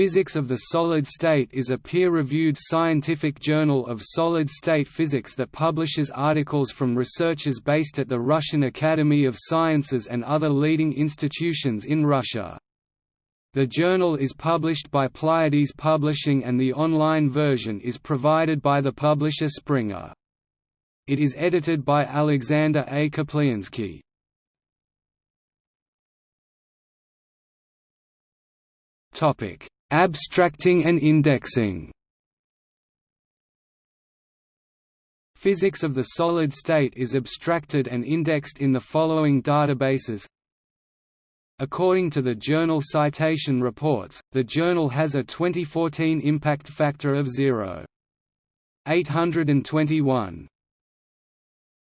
Physics of the Solid State is a peer-reviewed scientific journal of solid-state physics that publishes articles from researchers based at the Russian Academy of Sciences and other leading institutions in Russia. The journal is published by Pleiades Publishing and the online version is provided by the publisher Springer. It is edited by Alexander A. Kaplyanskii. Topic Abstracting and indexing. Physics of the solid state is abstracted and indexed in the following databases. According to the journal Citation Reports, the journal has a 2014 impact factor of 0.821.